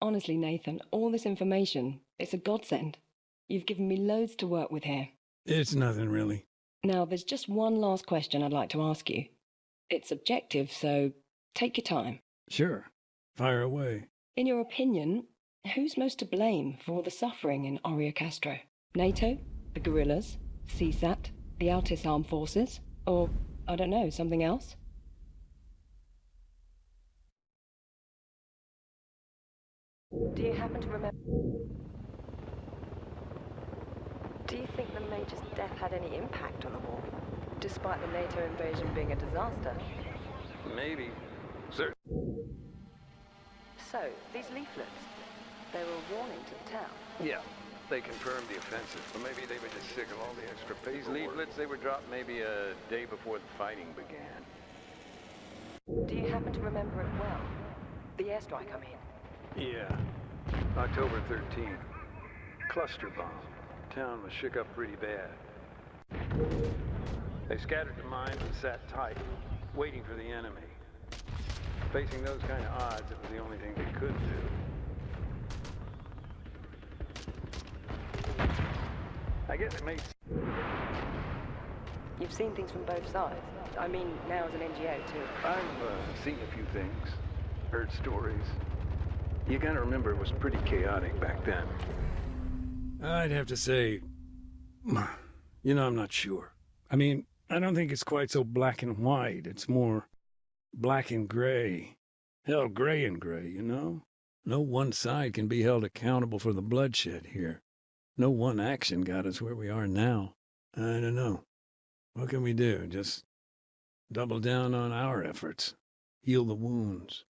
Honestly, Nathan, all this information, it's a godsend. You've given me loads to work with here. It's nothing really. Now, there's just one last question I'd like to ask you. It's subjective, so take your time. Sure. Fire away. In your opinion, who's most to blame for all the suffering in Oreokastro? NATO? The guerrillas? CSAT? The Altis Armed Forces? Or, I don't know, something else? Do you happen to remember? Do you think the Major's death had any impact on the war? Despite the NATO invasion being a disaster? Maybe. Sir. So, these leaflets, they were a warning to the town. Yeah. They confirmed the offensive. but maybe they were just sick of all the extra paperwork. These leaflets, they were dropped maybe a day before the fighting began. Do you happen to remember it well? The airstrike, I mean. Yeah. October 13th. Cluster bomb. Town was shook up pretty bad. They scattered the mines and sat tight, waiting for the enemy. Facing those kind of odds, it was the only thing they could do. I guess it makes... You've seen things from both sides. I mean, now as an NGO, too. I've uh, seen a few things, heard stories. You gotta remember it was pretty chaotic back then. I'd have to say, you know, I'm not sure. I mean, I don't think it's quite so black and white. It's more black and gray. Hell, gray and gray, you know? No one side can be held accountable for the bloodshed here. No one action got us where we are now. I don't know. What can we do? Just double down on our efforts, heal the wounds.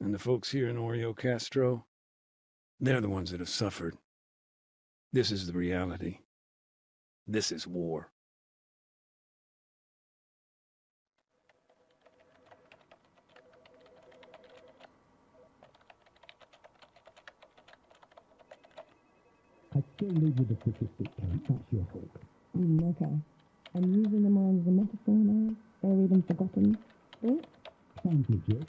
And the folks here in Oreokastro, they're the ones that have suffered. This is the reality. This is war. I still live with the statistic count. That's your fault. Mm, okay. I'm using the mind as a metaphor now. Buried and forgotten. Think? Sounds legit.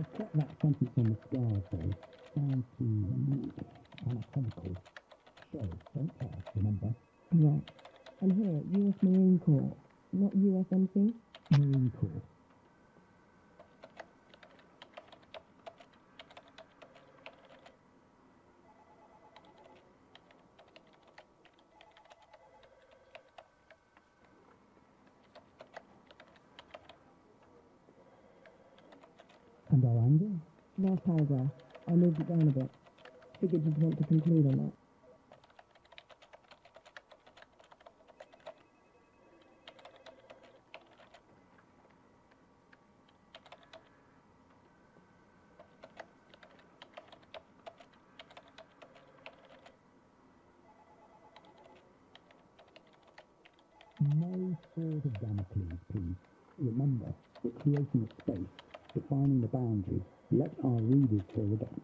I kept that sentence on the scars though. Too weak, anatomical. So, don't care, remember? Right. And here, US Marine Corps, not USMC? Marine Corps. Our anger? Last paragraph. I moved it down a bit. Figured you'd want to conclude on that. No sword of Damocles, please. Remember, we're creating a space, defining the boundaries. Let our readers fill the gaps.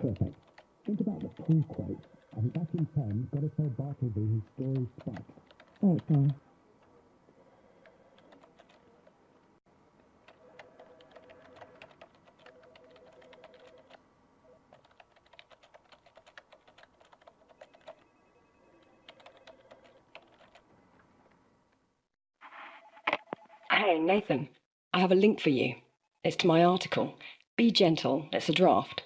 Perfect. Think about the pull quotes. And back in pen, gotta tell Bartleby his story's spec. Thanks, Tom. Hey, Nathan, I have a link for you. It's to my article. Be gentle, it's a draft.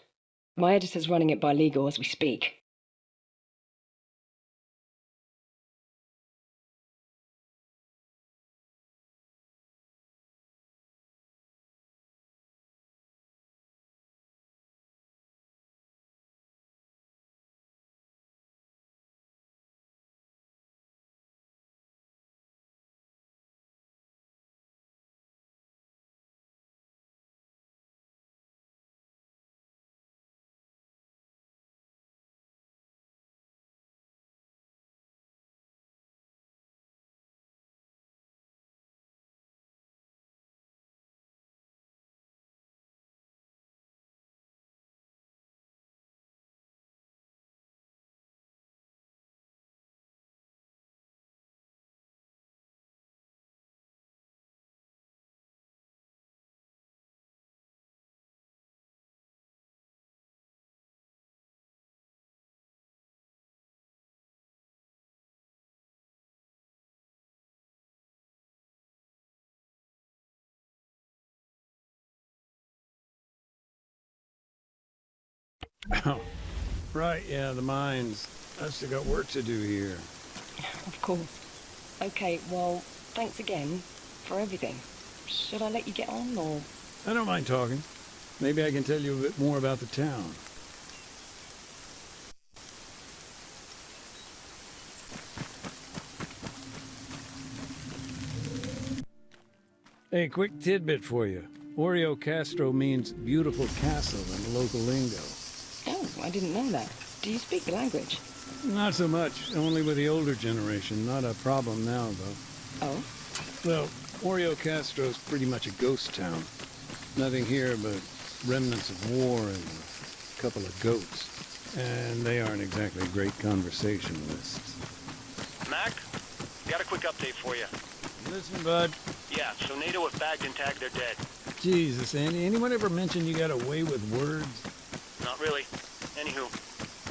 My editor's running it by legal as we speak. Oh, right, yeah, the mines. I still got work to do here. Of course. Okay, well, thanks again for everything. Should I let you get on, or... I don't mind talking. Maybe I can tell you a bit more about the town. Hey, quick tidbit for you. Oreokastro means beautiful castle in the local lingo. I didn't know that. Do you speak the language? Not so much, only with the older generation. Not a problem now, though. Oh? Well, Oreokastro's pretty much a ghost town. Nothing here but remnants of war and a couple of goats. And they aren't exactly great conversationalists. Mac, got a quick update for you. Listen, bud. Yeah, so NATO have bagged and tagged their dead. Jesus, Andy, anyone ever mention you got a way with words? Not really. Anywho,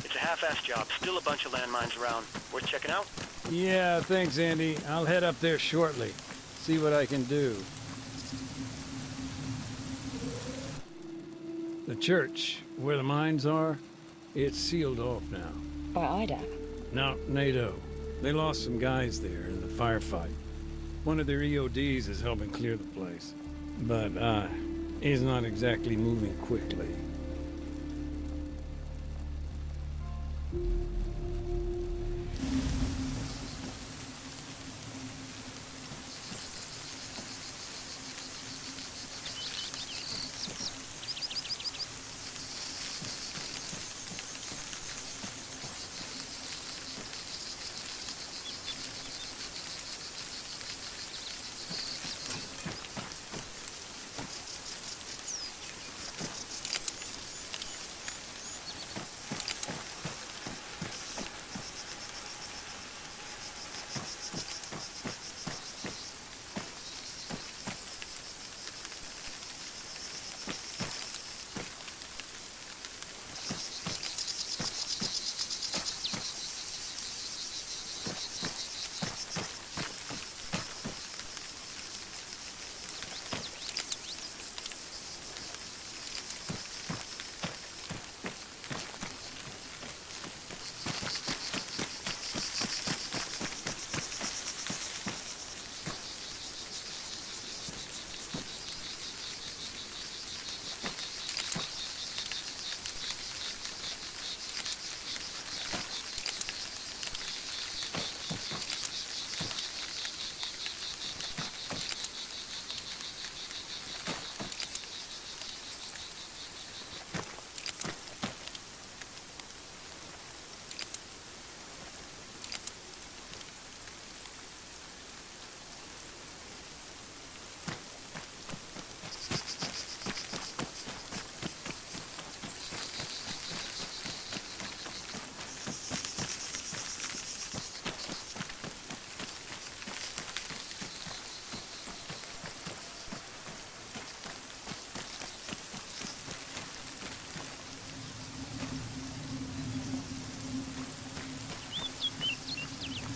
it's a half-assed job. Still a bunch of landmines around. Worth checking out? Yeah, thanks, Andy. I'll head up there shortly. See what I can do. The church, where the mines are, it's sealed off now. By IDAP? No, NATO. They lost some guys there in the firefight. One of their EODs is helping clear the place. But, uh, he's not exactly moving quickly.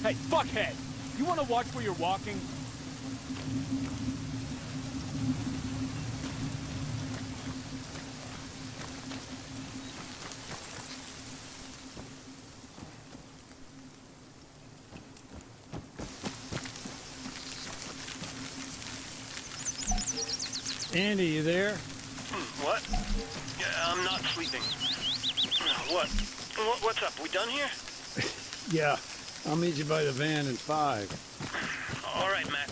Hey, fuckhead! You wanna watch where you're walking? Andy, you there? Hmm, what? Yeah, I'm not sleeping. What- What's up? We done here? Yeah. I'll meet you by the van in five. All right, Mac.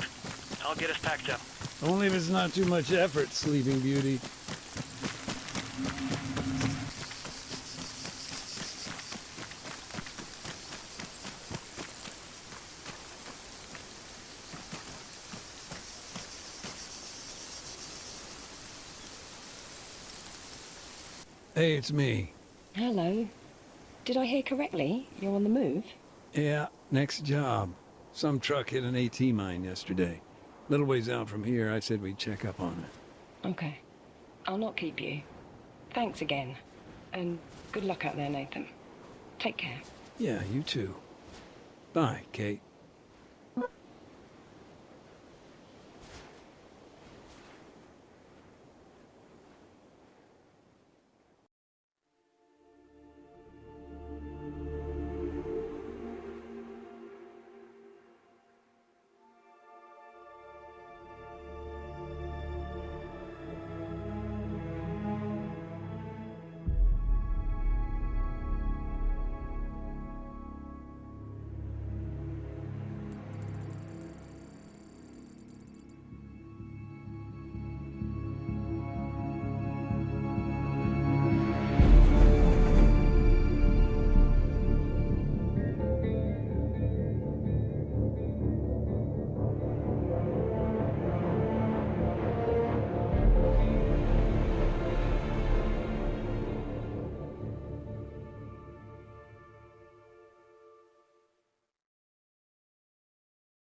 I'll get us packed up. Only if it's not too much effort, Sleeping Beauty. Hey, it's me. Hello. Did I hear correctly? You're on the move? Yeah, next job. Some truck hit an AT mine yesterday. Little ways out from here, I said we'd check up on it. Okay. I'll not keep you. Thanks again. And good luck out there, Nathan. Take care. Yeah, you too. Bye, Kate.